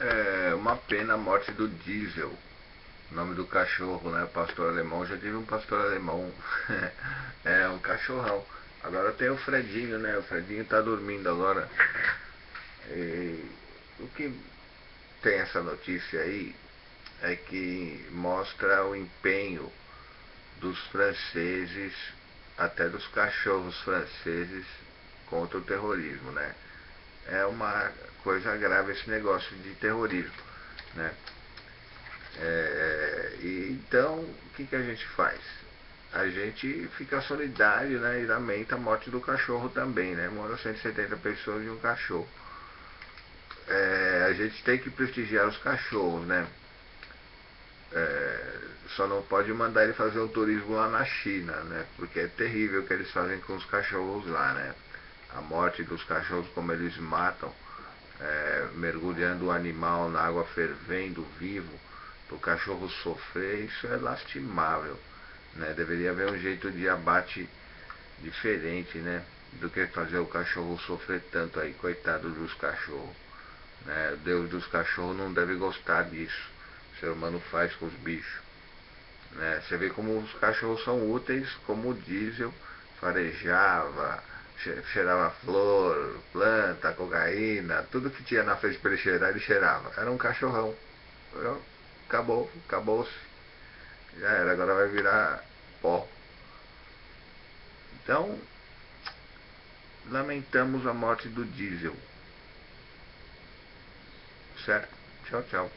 É uma pena a morte do Diesel. O nome do cachorro, né? Pastor alemão. Já tive um pastor alemão. é um cachorrão. Agora tem o Fredinho, né? O Fredinho tá dormindo agora. E o que tem essa notícia aí é que mostra o empenho dos franceses, até dos cachorros franceses, contra o terrorismo, né? É uma coisa grave esse negócio de terrorismo, né? É, e, então, o que, que a gente faz? A gente fica solidário né, e lamenta a morte do cachorro também, né? Mora 170 pessoas e um cachorro. É, a gente tem que prestigiar os cachorros, né? É, só não pode mandar ele fazer um turismo lá na China, né? Porque é terrível o que eles fazem com os cachorros lá, né? A morte dos cachorros, como eles matam, é, mergulhando o animal na água fervendo, vivo, para o cachorro sofrer, isso é lastimável. Né? Deveria haver um jeito de abate diferente, né? Do que fazer o cachorro sofrer tanto aí, coitado dos cachorros. Né? Deus dos cachorros não deve gostar disso. O ser humano faz com os bichos. Né? Você vê como os cachorros são úteis, como o diesel farejava, cheirava flor, planta, cocaína, tudo que tinha na frente para ele cheirar, ele cheirava. Era um cachorrão. Acabou, acabou-se. Já era, agora vai virar pó. Então, lamentamos a morte do diesel. Certo? Tchau, tchau.